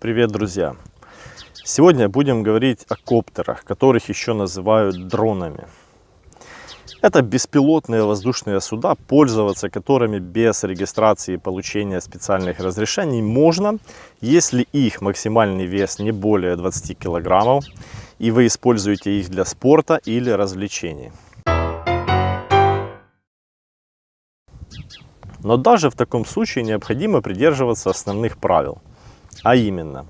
Привет, друзья! Сегодня будем говорить о коптерах, которых еще называют дронами. Это беспилотные воздушные суда, пользоваться которыми без регистрации и получения специальных разрешений можно, если их максимальный вес не более 20 килограммов, и вы используете их для спорта или развлечений. Но даже в таком случае необходимо придерживаться основных правил. А именно,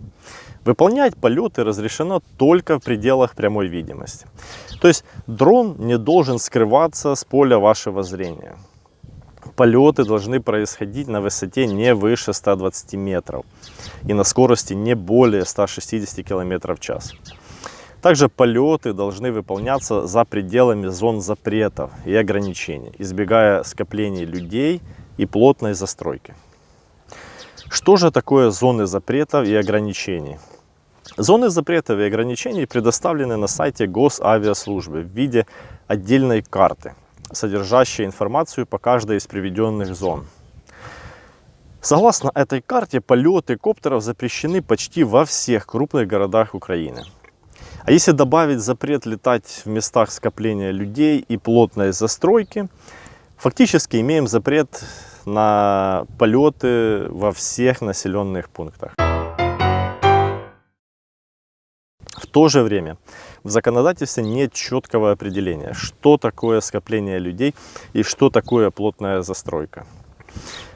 выполнять полеты разрешено только в пределах прямой видимости. То есть дрон не должен скрываться с поля вашего зрения. Полеты должны происходить на высоте не выше 120 метров и на скорости не более 160 км в час. Также полеты должны выполняться за пределами зон запретов и ограничений, избегая скоплений людей и плотной застройки. Что же такое зоны запретов и ограничений? Зоны запретов и ограничений предоставлены на сайте Госавиаслужбы в виде отдельной карты, содержащей информацию по каждой из приведенных зон. Согласно этой карте, полеты коптеров запрещены почти во всех крупных городах Украины. А если добавить запрет летать в местах скопления людей и плотной застройки, фактически имеем запрет на полеты во всех населенных пунктах. В то же время в законодательстве нет четкого определения, что такое скопление людей и что такое плотная застройка.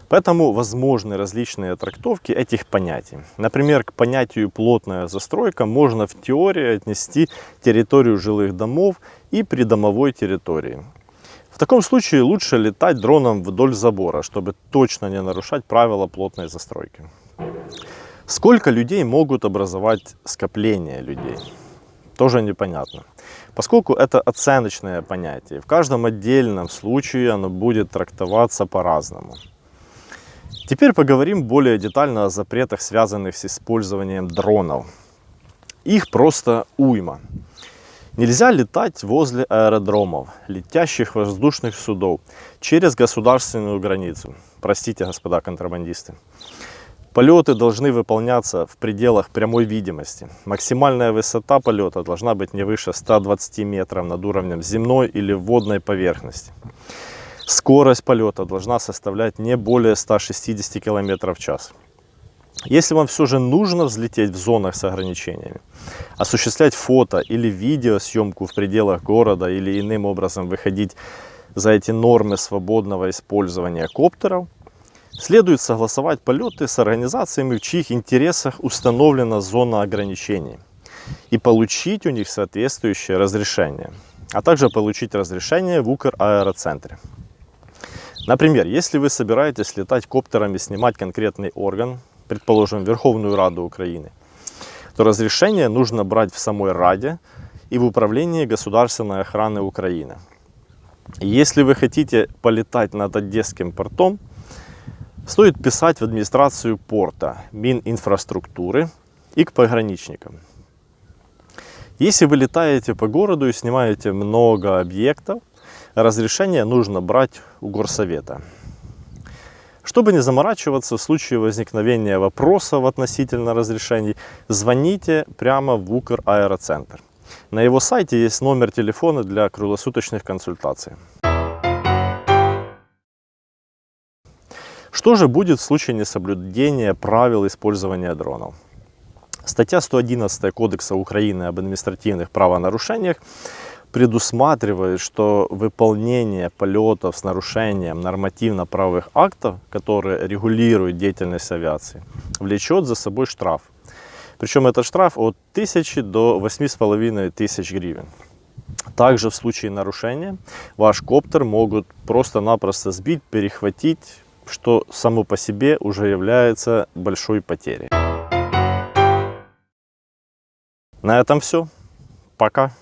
Поэтому возможны различные трактовки этих понятий. Например, к понятию плотная застройка можно в теории отнести территорию жилых домов и придомовой территории. В таком случае лучше летать дроном вдоль забора, чтобы точно не нарушать правила плотной застройки. Сколько людей могут образовать скопление людей? Тоже непонятно. Поскольку это оценочное понятие, в каждом отдельном случае оно будет трактоваться по-разному. Теперь поговорим более детально о запретах, связанных с использованием дронов. Их просто уйма. Нельзя летать возле аэродромов, летящих воздушных судов, через государственную границу. Простите, господа контрабандисты. Полеты должны выполняться в пределах прямой видимости. Максимальная высота полета должна быть не выше 120 метров над уровнем земной или водной поверхности. Скорость полета должна составлять не более 160 км в час. Если вам все же нужно взлететь в зонах с ограничениями, осуществлять фото или видеосъемку в пределах города или иным образом выходить за эти нормы свободного использования коптеров, следует согласовать полеты с организациями, в чьих интересах установлена зона ограничений и получить у них соответствующее разрешение, а также получить разрешение в Укр аэроцентре. Например, если вы собираетесь летать коптерами, снимать конкретный орган, предположим, Верховную Раду Украины, то разрешение нужно брать в самой Раде и в Управлении государственной охраны Украины. Если вы хотите полетать над Одесским портом, стоит писать в администрацию порта, Мининфраструктуры и к пограничникам. Если вы летаете по городу и снимаете много объектов, разрешение нужно брать у горсовета. Чтобы не заморачиваться в случае возникновения вопросов относительно разрешений, звоните прямо в Укр Аэроцентр. На его сайте есть номер телефона для круглосуточных консультаций. Что же будет в случае несоблюдения правил использования дронов? Статья 111 Кодекса Украины об административных правонарушениях предусматривает, что выполнение полетов с нарушением нормативно-правовых актов, которые регулируют деятельность авиации, влечет за собой штраф. Причем этот штраф от 1000 до 8,5 тысяч гривен. Также в случае нарушения ваш коптер могут просто-напросто сбить, перехватить, что само по себе уже является большой потерей. На этом все. Пока.